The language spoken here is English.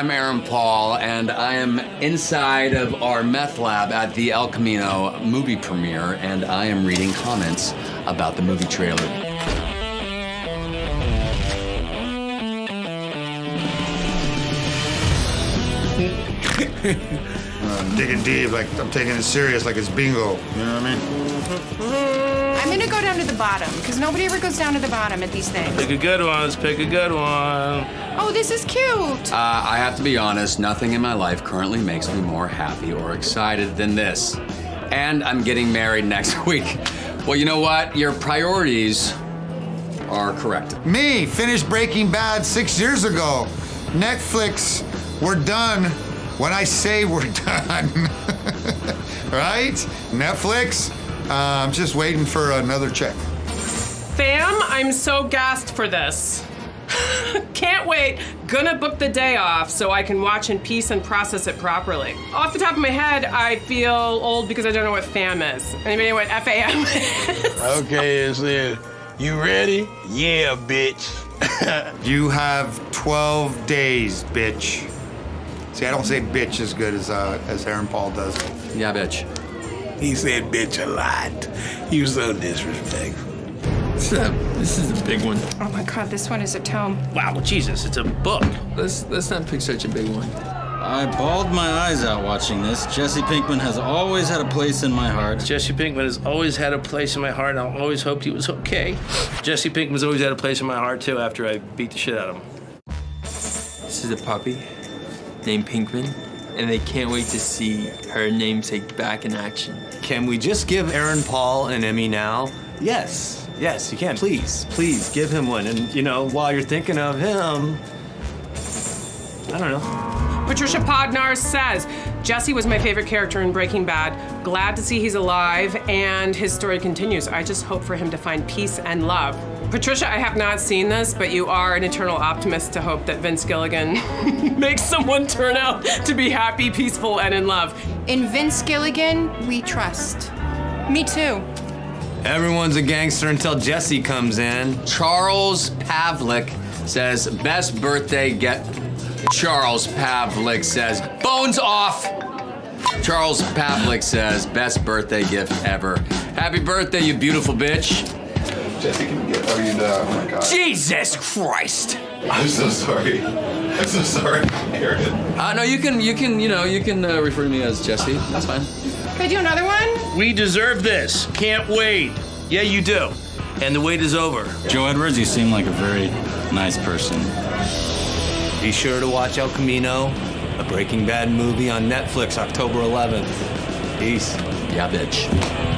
I'm Aaron Paul, and I am inside of our meth lab at the El Camino movie premiere, and I am reading comments about the movie trailer. I'm digging deep, like I'm taking it serious, like it's bingo. You know what I mean? I'm gonna go down to the bottom because nobody ever goes down to the bottom at these things. Pick a good one. Let's pick a good one. Oh, this is cute. Uh, I have to be honest, nothing in my life currently makes me more happy or excited than this. And I'm getting married next week. Well, you know what? Your priorities are correct. Me, finished Breaking Bad six years ago. Netflix, we're done when I say we're done. right? Netflix, uh, I'm just waiting for another check. Fam, I'm so gassed for this. Can't wait. Gonna book the day off so I can watch in peace and process it properly. Off the top of my head, I feel old because I don't know what FAM is. Anybody know what FAM is? Okay, is it? You ready? Yeah, bitch. You have 12 days, bitch. See, I don't say bitch as good as uh, as Aaron Paul does. Yeah, bitch. He said bitch a lot. He was so disrespectful. This is a, this is a big one. Oh my god, this one is a tome. Wow, Jesus, it's a book. Let's let's not pick such a big one. I bawled my eyes out watching this. Jesse Pinkman has always had a place in my heart. Jesse Pinkman has always had a place in my heart, and I always hoped he was okay. Jesse Pinkman's always had a place in my heart, too, after I beat the shit out of him. This is a puppy named Pinkman, and they can't wait to see her namesake back in action. Can we just give Aaron Paul an Emmy now? Yes, yes, you can. Please, please give him one. And, you know, while you're thinking of him, I don't know. Patricia Podnar says Jesse was my favorite character in Breaking Bad. Glad to see he's alive and his story continues. I just hope for him to find peace and love. Patricia, I have not seen this, but you are an eternal optimist to hope that Vince Gilligan makes someone turn out to be happy, peaceful, and in love. In Vince Gilligan, we trust. Me too. Everyone's a gangster until Jesse comes in. Charles Pavlik says, best birthday get. Charles Pavlik says, bones off. Charles Pavlik says, best birthday gift ever. Happy birthday, you beautiful bitch. Jesse, can we get, oh, you know, oh my God. Jesus Christ. I'm so sorry. I'm so sorry, Aaron. Uh, no, you can, you can, you know, you can uh, refer to me as Jesse. That's fine. Can I do another one? We deserve this. Can't wait. Yeah, you do. And the wait is over. Joe Edwards, you seem like a very nice person. Be sure to watch El Camino, a Breaking Bad movie on Netflix, October 11th. Peace. Yeah, bitch.